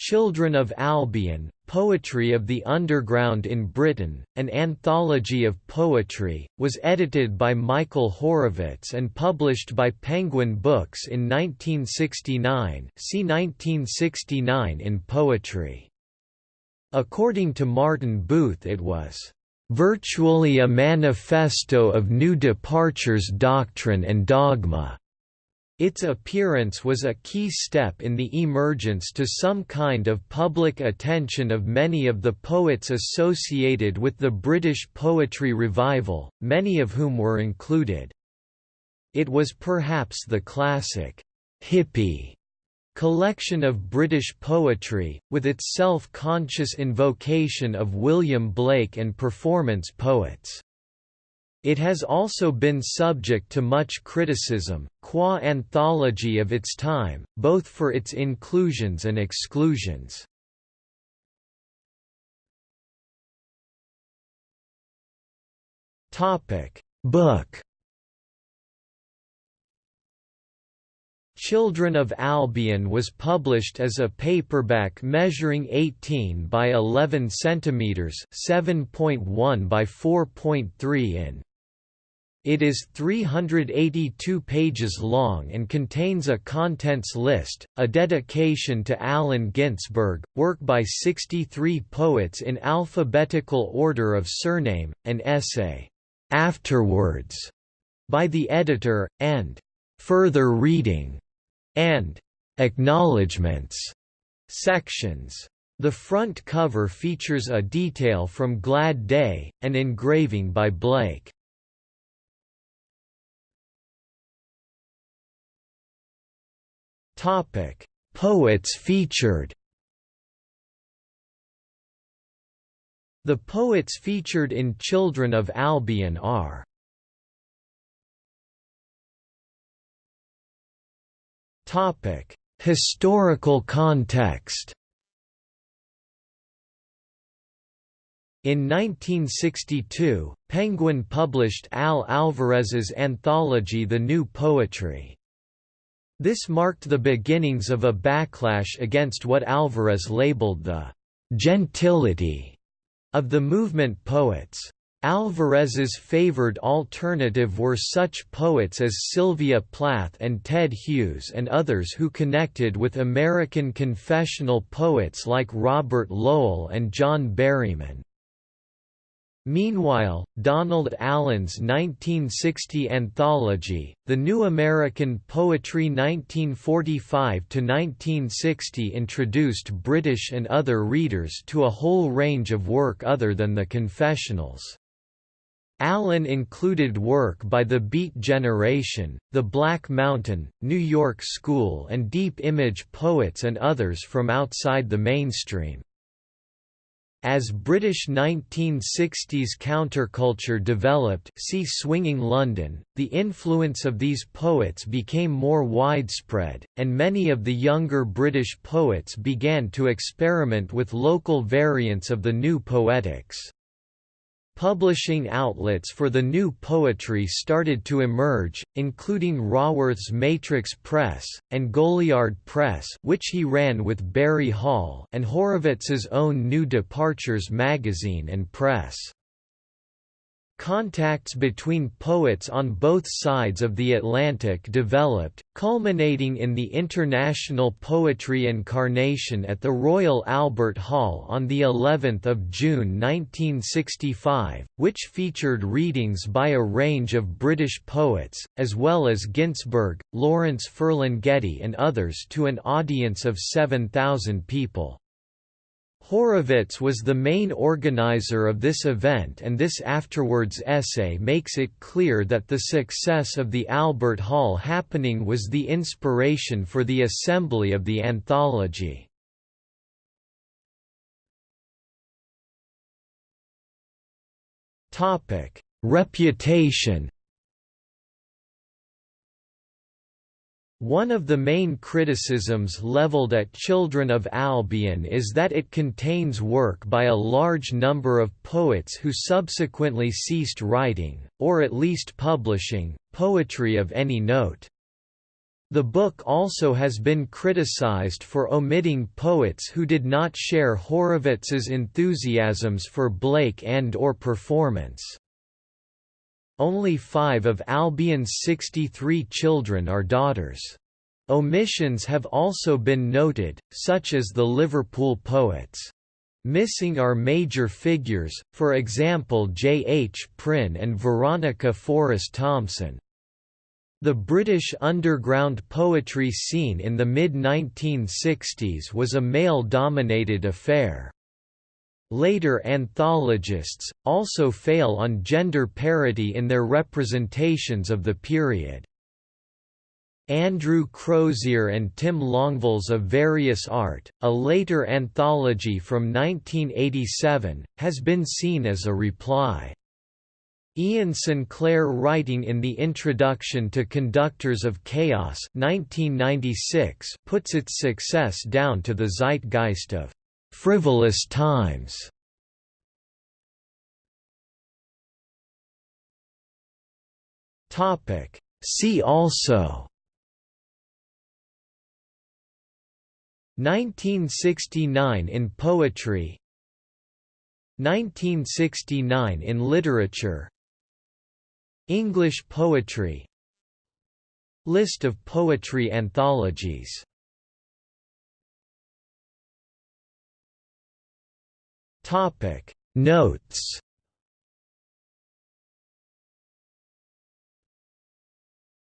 Children of Albion, Poetry of the Underground in Britain, an anthology of poetry, was edited by Michael Horovitz and published by Penguin Books in 1969 see 1969 in Poetry. According to Martin Booth it was, "...virtually a manifesto of new departures doctrine and dogma." Its appearance was a key step in the emergence to some kind of public attention of many of the poets associated with the British poetry revival, many of whom were included. It was perhaps the classic, hippie collection of British poetry, with its self-conscious invocation of William Blake and performance poets. It has also been subject to much criticism, qua anthology of its time, both for its inclusions and exclusions. Book Children of Albion was published as a paperback measuring 18 by 11 cm 7.1 by 4.3 in. It is 382 pages long and contains a contents list, a dedication to Allen Ginsberg, work by 63 poets in alphabetical order of surname, an essay, "'Afterwards' by the editor, and "'Further Reading' and Acknowledgements sections. The front cover features a detail from Glad Day, an engraving by Blake. Topic: Poets featured. The poets featured in Children of Albion are Topic: Historical context. In 1962, Penguin published Al Alvarez's anthology The New Poetry. This marked the beginnings of a backlash against what Alvarez labeled the «gentility» of the movement poets. Alvarez's favored alternative were such poets as Sylvia Plath and Ted Hughes and others who connected with American confessional poets like Robert Lowell and John Berryman. Meanwhile, Donald Allen's 1960 anthology, The New American Poetry 1945–1960 introduced British and other readers to a whole range of work other than the confessionals. Allen included work by the Beat Generation, the Black Mountain, New York School and Deep Image poets and others from outside the mainstream. As British 1960s counterculture developed see Swinging London, the influence of these poets became more widespread, and many of the younger British poets began to experiment with local variants of the new poetics. Publishing outlets for the new poetry started to emerge, including Raworth's Matrix Press, and Goliard Press which he ran with Barry Hall and Horovitz's own New Departures magazine and press. Contacts between poets on both sides of the Atlantic developed, culminating in the International Poetry Incarnation at the Royal Albert Hall on the 11th of June 1965, which featured readings by a range of British poets, as well as Ginsberg, Lawrence Ferlinghetti and others to an audience of 7,000 people. Horovitz was the main organizer of this event and this afterwards essay makes it clear that the success of the Albert Hall happening was the inspiration for the assembly of the anthology. Reputation One of the main criticisms leveled at Children of Albion is that it contains work by a large number of poets who subsequently ceased writing, or at least publishing, poetry of any note. The book also has been criticized for omitting poets who did not share Horovitz's enthusiasms for Blake and or performance. Only five of Albion's 63 children are daughters. Omissions have also been noted, such as the Liverpool poets. Missing are major figures, for example J. H. Prynne and Veronica Forrest Thomson. The British underground poetry scene in the mid-1960s was a male-dominated affair. Later anthologists, also fail on gender parity in their representations of the period. Andrew Crozier and Tim Longville's of Various Art, a later anthology from 1987, has been seen as a reply. Iain Sinclair writing in the introduction to Conductors of Chaos 1996 puts its success down to the zeitgeist of «frivolous times». See also. 1969 in poetry. 1969 in literature. English poetry. List of poetry anthologies Topic. Notes